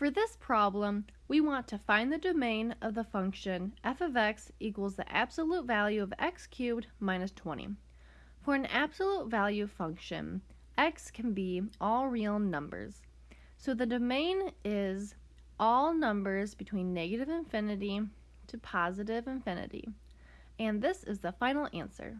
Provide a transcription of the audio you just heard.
For this problem, we want to find the domain of the function f of x equals the absolute value of x cubed minus 20. For an absolute value function, x can be all real numbers. So the domain is all numbers between negative infinity to positive infinity. And this is the final answer.